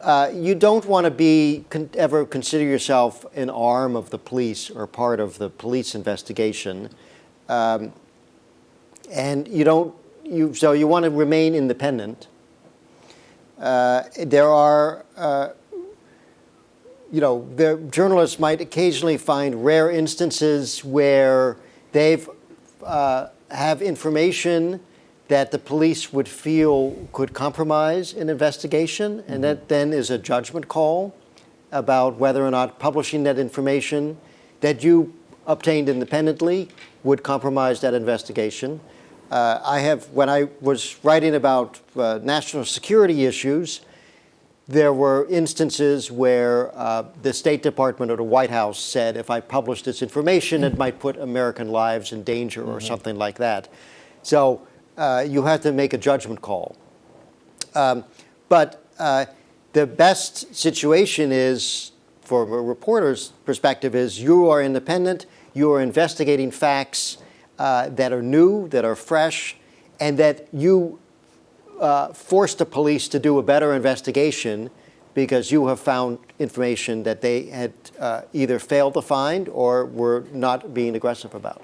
uh, you don't want to be con ever consider yourself an arm of the police or part of the police investigation, um, and you don't. You so you want to remain independent. Uh, there are. Uh, you know, the journalists might occasionally find rare instances where they've uh, have information that the police would feel could compromise an investigation, mm -hmm. and that then is a judgment call about whether or not publishing that information that you obtained independently would compromise that investigation. Uh, I have, when I was writing about uh, national security issues, there were instances where uh, the State Department or the White House said, if I publish this information, it might put American lives in danger or mm -hmm. something like that. So uh, you have to make a judgment call. Um, but uh, the best situation is, from a reporter's perspective, is you are independent, you are investigating facts uh, that are new, that are fresh, and that you uh, force the police to do a better investigation because you have found information that they had uh, either failed to find or were not being aggressive about.